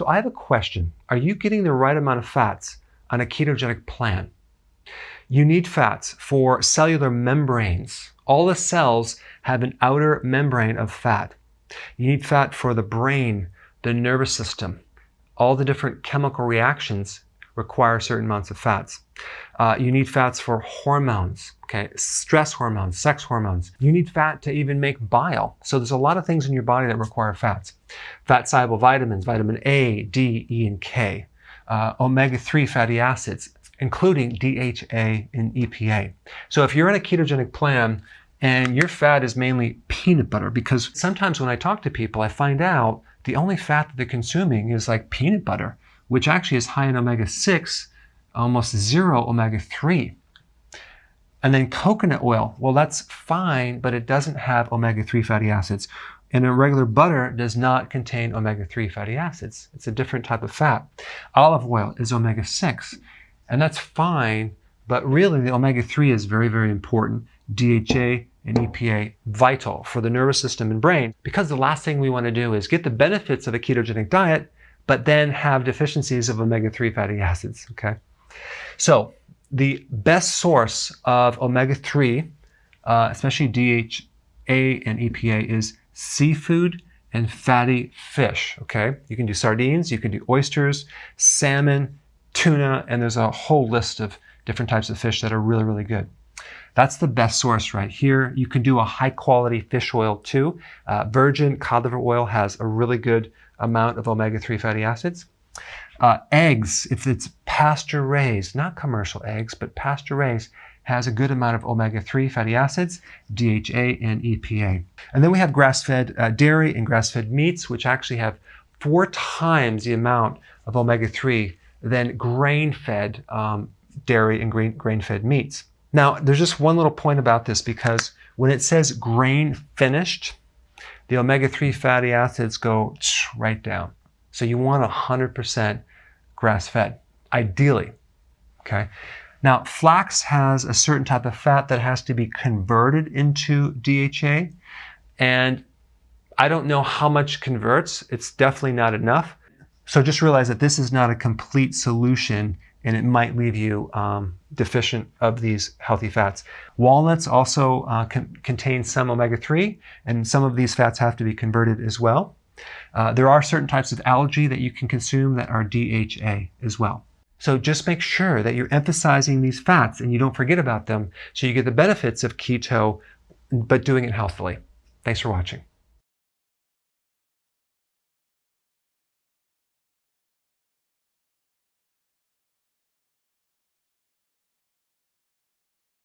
So I have a question. Are you getting the right amount of fats on a ketogenic plan? You need fats for cellular membranes. All the cells have an outer membrane of fat. You need fat for the brain, the nervous system. All the different chemical reactions require certain amounts of fats. Uh, you need fats for hormones, okay, stress hormones, sex hormones. You need fat to even make bile. So there's a lot of things in your body that require fats. Fat soluble vitamins, vitamin A, D, E, and K. Uh, omega-3 fatty acids, including DHA and EPA. So if you're in a ketogenic plan and your fat is mainly peanut butter, because sometimes when I talk to people, I find out the only fat that they're consuming is like peanut butter, which actually is high in omega-6 almost zero omega-3. And then coconut oil, well, that's fine, but it doesn't have omega-3 fatty acids. And a regular butter does not contain omega-3 fatty acids. It's a different type of fat. Olive oil is omega-6, and that's fine, but really the omega-3 is very, very important. DHA and EPA, vital for the nervous system and brain, because the last thing we want to do is get the benefits of a ketogenic diet, but then have deficiencies of omega-3 fatty acids, okay? So the best source of omega-3, uh, especially DHA and EPA, is seafood and fatty fish, okay? You can do sardines, you can do oysters, salmon, tuna, and there's a whole list of different types of fish that are really, really good. That's the best source right here. You can do a high quality fish oil too. Uh, virgin cod liver oil has a really good amount of omega-3 fatty acids. Uh, eggs, if it's pasture raised, not commercial eggs, but pasture raised, has a good amount of omega-3 fatty acids, DHA and EPA. And then we have grass-fed uh, dairy and grass-fed meats, which actually have four times the amount of omega-3 than grain-fed um, dairy and grain, grain-fed meats. Now, there's just one little point about this because when it says grain finished, the omega-3 fatty acids go right down. So you want 100% grass-fed, ideally, okay? Now, flax has a certain type of fat that has to be converted into DHA, and I don't know how much converts. It's definitely not enough. So just realize that this is not a complete solution and it might leave you um, deficient of these healthy fats. Walnuts also uh, contain some omega-3 and some of these fats have to be converted as well. Uh, there are certain types of algae that you can consume that are DHA as well. So just make sure that you're emphasizing these fats and you don't forget about them so you get the benefits of keto, but doing it healthily. Thanks for watching.